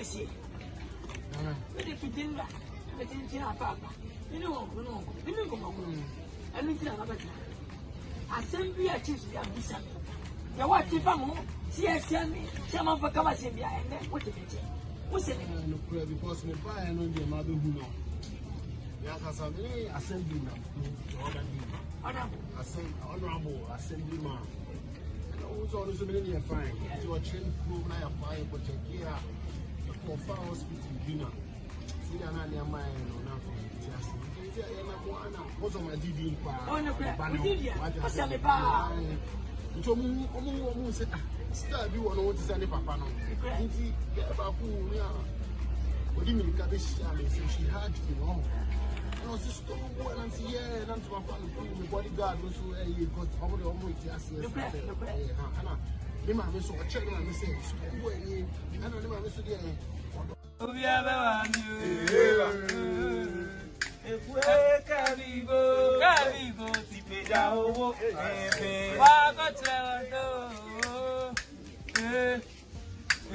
kábíyèsí lóde fìdí ńlá ẹbẹ tí ń tí àpá àpá nínú ọgbọn náà nínú ìgbọmọ ọgbọn ẹnu tí àwọn abẹta asẹm bí ẹkyẹ sùn yà bí sàmì yàwó àti fáwọn ho tí ẹ sẹ mi tí a máa fọ kábà sẹ mi àyẹnẹ wò tẹ mi jẹ wò sẹ mi. ẹ nìkúrẹ bíkọ́sì mi báyà ẹ ló ń jẹ máa bẹ hu náà yàtàsà mi ní asẹm bí nà ọ̀dà bí ọ̀dà bò asẹm ọ̀nà àbò asẹm bí mà ọ̀hún sọ ọ̀dọ̀ sọ mi ní ni ẹ̀ fáìn tí ọ̀ akɔfa hospital bi na sida na nneɛma yɛ no na akɔ ti ase nti yɛ na mo ana wɔsɔn ma di di paa ɔba na wagya sɛ nti ɔmo ɔmo ɔmo sɛ ah sida bi wɔ no wɔn ti sɛ ne papa no nti bɛɛ baako wɔ a wɔde mirika bɛ hyia mi sɛ she had to be wrong no sister tó wọ náà ti yẹ ẹ náà ti máa fa nìkan mi bodyguard ló so ẹ yẹ gọt ọmọ rẹ ọmọ ìtì àṣẹ ẹsẹ ẹ hàn ẹnà ní màmí so ọ̀kyẹ́ ní màmí sẹ sukuu wọ ẹ yẹ ẹnà ní so díẹ̀ obi abẹ́wà mi o. Èkú ẹ kábíbó. Kábíbó ti gbèjà owó. Wá kọ́tù ẹ̀wọ̀n tó.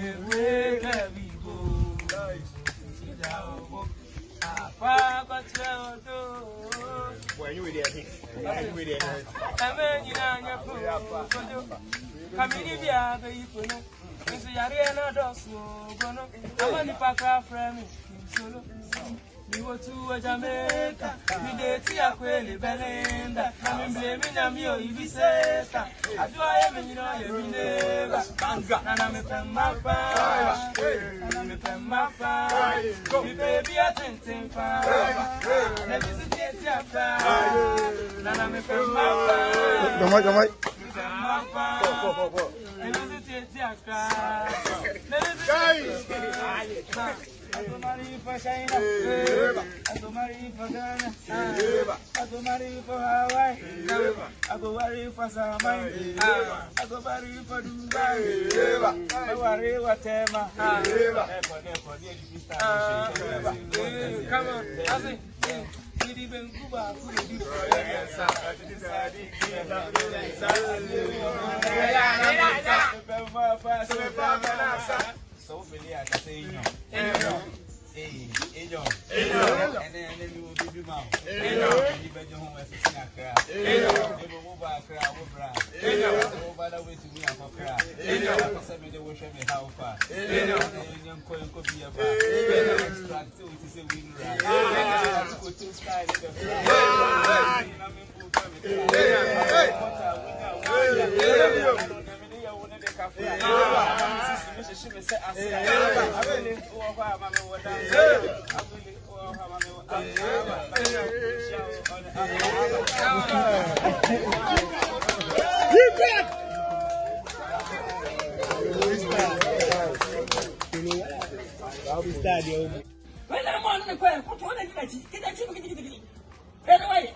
Èkú ẹ kábíbó. Ti gbèjà owó. Wá kọ́tù ẹ̀wọ̀n tó. Wẹ̀yìn wèrè ẹ̀sìn. Wẹ̀yìn wèrè ẹ̀sìn. Ẹ̀mẹ́ ìyá yẹn kò nti yareɛ no dɔso ogo no ama nipa kra frɛ me nsolo miwo tuwo jamaica mide ti akwele belinda na mimbile minyami o ibiseta adua ye menyina ye mineba na na mepɛ mmapa na mepɛ mmapa mipɛ bi atenten paa na bisi tie ti ata na na mepɛ mmapa mepɛ mmapa na bisi Come on, that's it. Gidi ben kuba kuba di. Sa sa sa di. Sa sa sa di fafa so fa kafo ya kama sisi mishishi mese asika abili uwa kwa amame uwa dami abili uwa kwa amame uwa dami baina shao ole amame Keep it! Wala mwana ni kwa kwa tuona kidachi kidachi kidachi kidachi. Pero wewe.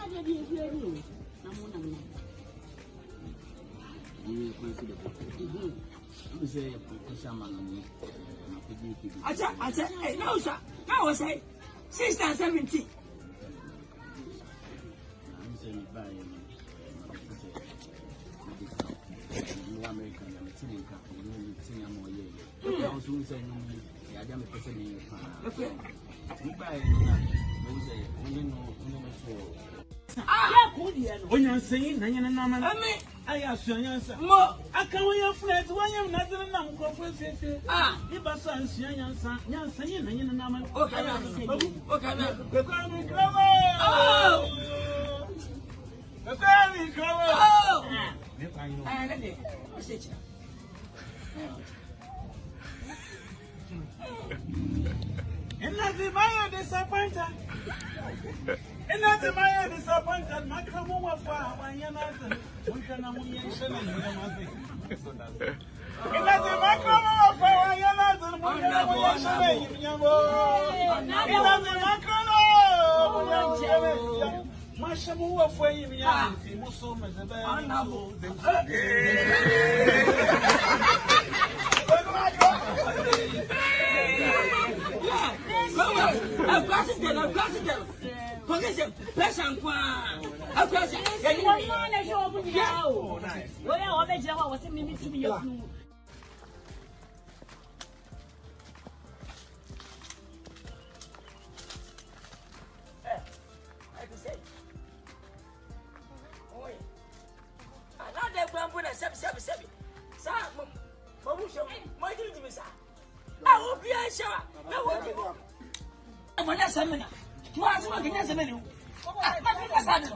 adeɛ bi ebi ani o na mo nam na. Nyɛ kwan ni na ko bi ebi. Akyɛ akyɛ ɛ six and seventy. N'aw sɛ ne ba Amerika yɛ mɛ ti ne ka o n'o yɛ ti ne ma ɔyɛ yɛ. N'aw sɛ n onyansanyi na nyɛ nenam no ayɛ asuanyansa aka wɔyɛ funa nti wɔnyɛ mnadene nam nkurɔfoɔ asiesie yeba so ansua nyansa nyansanyi na nyɛ nenam Enough if I am disappointed ina tsamaya disappointed makamu wafa wanyanazin wunshe na munyen shana ne na mazi ina tsamaya makamu wafa wanyanazin wunshe na munyen shana ne nyambo ina tsamaya makamu wafa wanyanazin mashamu wafa yimyanzi muso mazaba yimso I've got it, I've got it kɔkisɛ pɛsɛ nkwaa akura sɛ yɛyi wɔn nɔ lɛ sɛ ɔmu nyinaa o wɔn yɛ wɔn bɛ gyina hɔ a wɔsɛ mímí tumi yɛ funu. sɛbi a wo maganya zeme ne wo maganya sa ne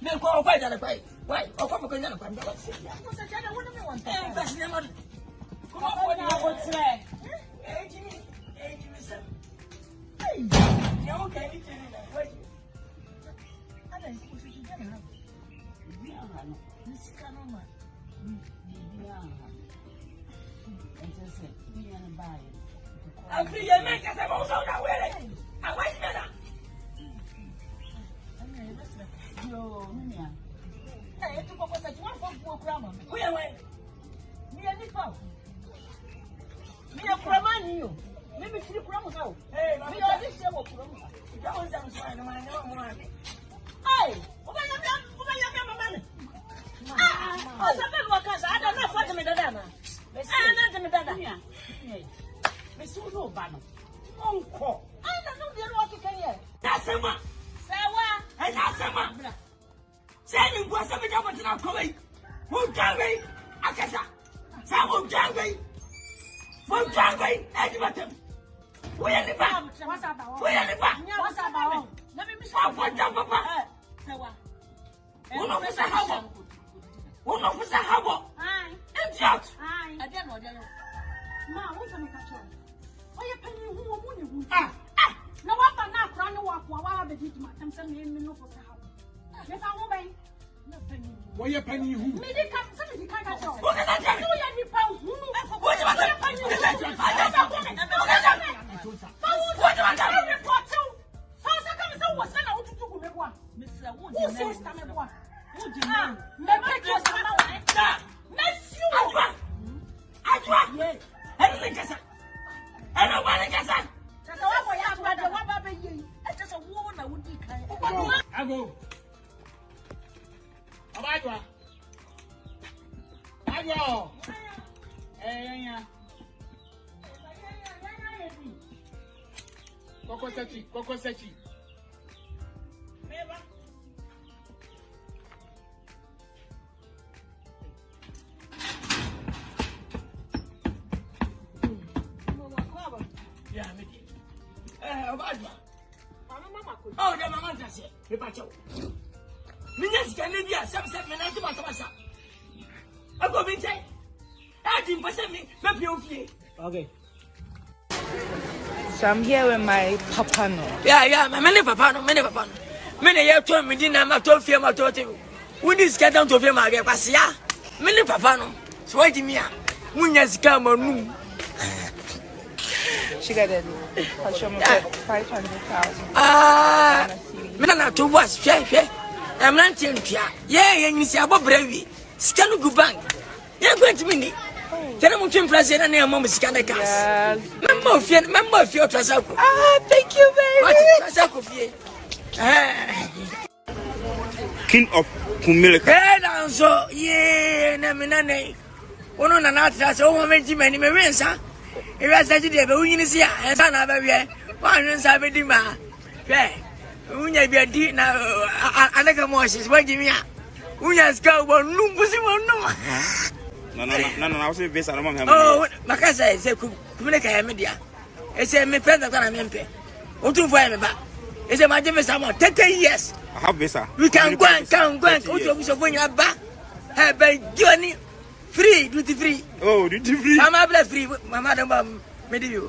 me ko o kwai da da kwai kwai o ko ko nyana Kuya we. Niye nifa. Niye kuramani yo. Mimi siri kuramu kao. Mimi odi shewo kuramu. Kama nza mswana mwana nyama mwana. Ai, ubanyambia ubanyambia mamane. Ah, sababu wakaza hata nafuata medada na. Ah, nante medada. Mesuno bano. Onko. Ai, na ndio ndio watu kanye. Nasema. Sawa. Nasema. Sasa ni ngwasa mjambo tunakoweka. Munkar Bey, Akasa. Sen Munkar Bey. Munkar Bey, hadi bakalım. Buyurun lütfen. Buyurun lütfen. Abuja baba. Unu fusa hawa. Unu fusa hawa. Idiot. Ade ah, na ode no. Ma, wo se me ka cho. Oye pani hu wo mu ni Ah. Na wa ba na akra ne wa kwa wa ba di di ma tem se me me no fusa hawa. Me fa wɔyɛ panyin hu. mi di ka sani di kan Abajwa. Abajwa. Eh, yeah. Koko sechi, koko sechi. Meba. Yeah, me. Eh, Abajwa. Mama mama ko. Oh, yeah, mama ntase. Me pa chewo menya sika ne bi a sɛm sɛ menante basabasa akɔ me nkyɛn adi mpɛ sɛ me mɛpia wo fie okay So I'm here with my papa no. Yeah, yeah, my many papa no, many papa no. Many year to me dinner, my to fear my to table. We need to get down to fear my get pass ya. Many papa no. So why did me a? Munya sika ma nu. She got it. I'll show me 500,000. Ah. ah. Mena na two was fair fair mmeranteɛ ntua yɛyɛ yɛnyini sɛ abɔ brɛ wie sika no gu bank yɛnkɔ ntimi ni tẹni mu twi mpilasi ẹni ẹmọ mu sika ne gas mẹmbà ofie mẹmbà ofie ọtúrasẹ kò. ah thank you fie. king of kumilika. ẹ na nso yee nami nane wọn nana atrasẹ wọn bɛ ji mɛ ni mɛ nsa ewia sɛ deɛ bɛ wunyini si a ɛnsa na bɛ wiɛ nsa bɛ di ma unya biadi na eh, anaka moses wajimia unya sika ubo nungu si mono na na na na wasi visa na mama oh makasa ese kumele kaya media ese me penda kana mempe otu fo me ba ese ma jeme samo 30 years i have visa we can go and can go and otu obuso fo nya ba he be joni free duty free oh duty free mama bla free mama don't ba me di you